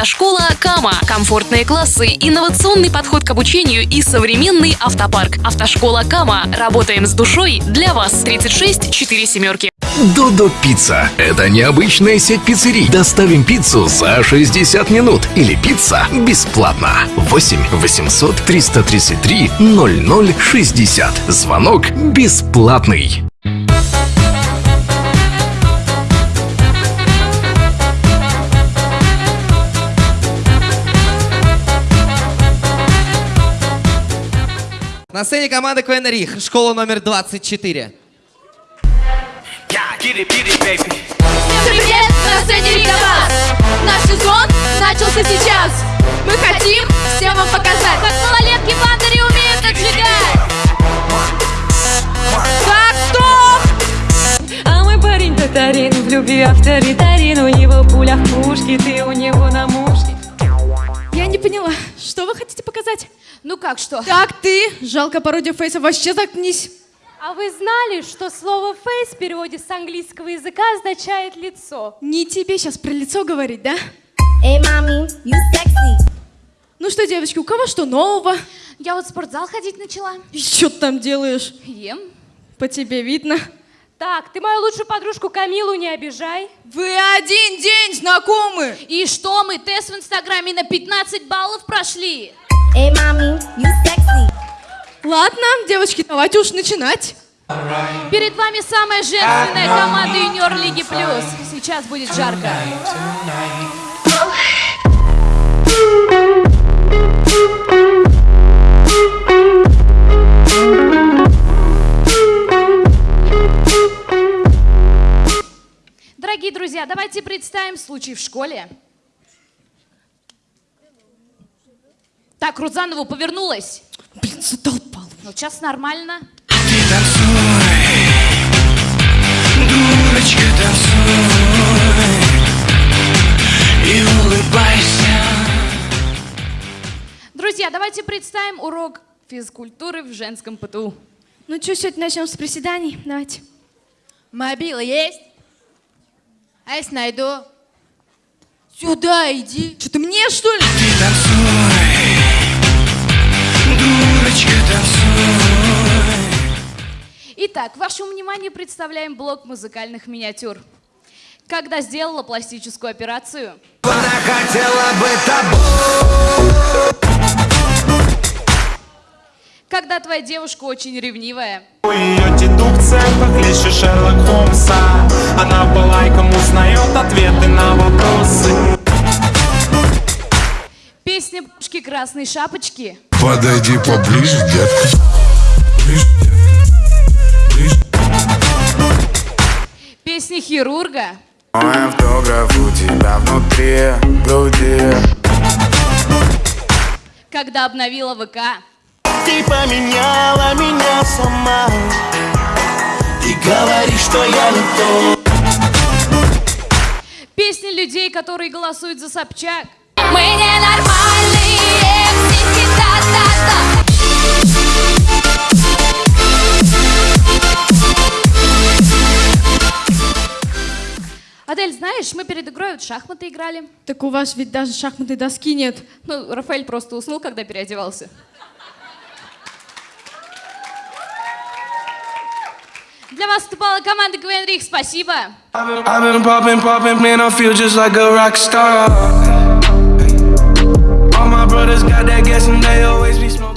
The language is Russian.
Автошкола Кама. Комфортные классы, инновационный подход к обучению и современный автопарк. Автошкола Кама. Работаем с душой для вас. 36 4 семерки. Додо Пицца. Это необычная сеть пиццерий. Доставим пиццу за 60 минут. Или пицца бесплатно. 8 800 333 0060. Звонок бесплатный. На сцене команда КВН Рих, школа номер 24. Всем привет, на сцене Рикабас! Наш сезон начался сейчас! Мы хотим всем вам показать, как малолетки в андере умеют отжигать! Так, стоп! А мой парень татарин, в любви авторитарин У него пуля в пушке, ты у него на мушке Я не поняла, что вы хотите показать? Ну как что? Так, ты, жалко пародия фейса, вообще заткнись. А вы знали, что слово «фейс» в переводе с английского языка означает «лицо»? Не тебе сейчас про лицо говорить, да? Эй, мами, you sexy. Ну что, девочки, у кого что нового? Я вот в спортзал ходить начала. И что ты там делаешь? Ем. По тебе видно. Так, ты мою лучшую подружку Камилу не обижай. Вы один день знакомы. И что, мы тест в Инстаграме на 15 баллов прошли? Эй, мами, you sexy. Ладно, девочки, давайте уж начинать. Перед вами самая женственная команда Юниор Лиги Плюс. Сейчас будет жарко. Дорогие друзья, давайте представим случай в школе. Так, Рузанову повернулась. Блин, задолбал. Ну, сейчас нормально. Дурочка, танцуй и улыбайся. Друзья, давайте представим урок физкультуры в женском ПТУ. Ну что, сегодня начнем с приседаний? Давайте. Мобила есть? А если найду? Сюда иди. Что ты мне, что ли? Итак, вашему вниманию представляем блок музыкальных миниатюр. Когда сделала пластическую операцию, Она хотела бы тобой. когда твоя девушка очень ревнивая, Ее дедукция похлеще Шерлок Холмса Она по лайкам узнает ответы на вопросы песня «Бабушки красной шапочки», Подойди поближе, детка. Песня «Хирурга», Мой автограф у тебя внутри груди. когда обновила ВК, Ты поменяла меня сама. Ты говоришь, что я не то. песня людей, которые голосуют за Собчак, Мы ненормальные, Адель, знаешь, мы перед игрой вот шахматы играли. Так у вас ведь даже шахматной доски нет. Ну, Рафаэль просто уснул, когда переодевался. Для вас выступала команда Гвен Рих. Спасибо. All my brothers got that gas and they always be smoking